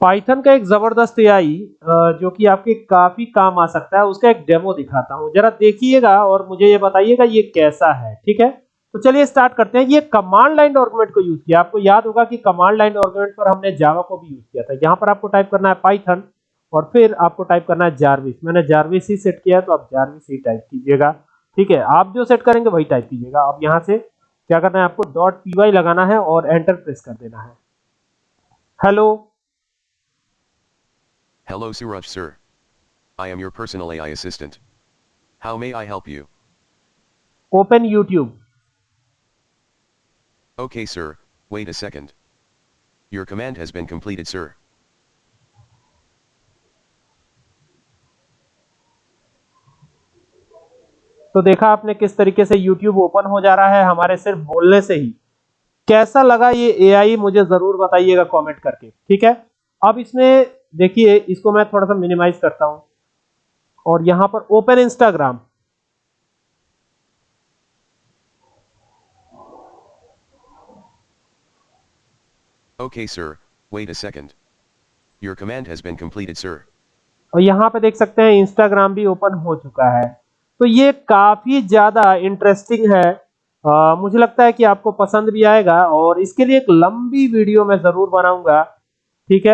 Python का एक ज़बरदस्त एआई जो कि आपके काफ़ी काम आ सकता है, उसका एक डेमो दिखाता हूँ। जरा देखिएगा और मुझे ये बताइएगा ये कैसा है, ठीक है? तो चलिए स्टार्ट करते हैं। ये कमांड लाइन आर्गुमेंट को यूज़ किया। आपको याद होगा कि कमांड लाइन आर्गुमेंट पर हमने जावा को भी यूज़ किया था। यहाँ पर आपको टाइप करना है पाइथन और फिर आपको टाइप करना है जारविस मैंने जारविस ही सेट किया है तो आप जारविस ही टाइप कीजिएगा, ठीक है? आप जो सेट करेंगे वही टाइप कीजिएगा। अब यहाँ से क्या करना है, आपको डॉट पी लगाना है और एंटर प्रेस कर देना है। Hello Hello Suraj sir. I am your personal AI assistant. How may I help you? Open YouTube Okay sir, wait a second. Your command has been completed sir. तो देखा आपने किस तरीके से YouTube ओपन हो जा रहा है हमारे सिर्फ़ बोलने से ही कैसा लगा ये एआई मुझे ज़रूर बताइएगा कमेंट करके ठीक है अब इसमें देखिए इसको मैं थोड़ा सा मिनिमाइज करता हूँ। और यहाँ पर open Instagram Okay sir, wait a second. Your command has been completed sir. और यहाँ पे देख सकते हैं इंस्टाग्राम भी ओपन हो चुका है। तो ये काफ़ी ज़्यादा इंटरेस्टिंग है। आ, मुझे लगता है कि आपको पसंद भी आएगा और इसके लिए एक लंबी वीडियो मैं ज़रूर बनाऊँगा। ठीक है?